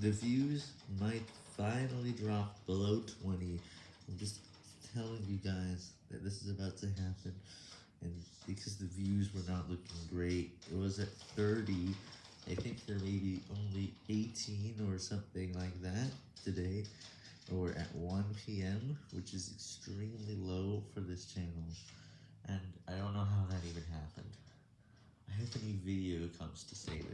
The views might finally drop below 20. I'm just telling you guys that this is about to happen. And because the views were not looking great, it was at 30. I think there may be only 18 or something like that today, or at 1 p.m., which is extremely low for this channel. And I don't know how that even happened. I hope a new video comes to save it.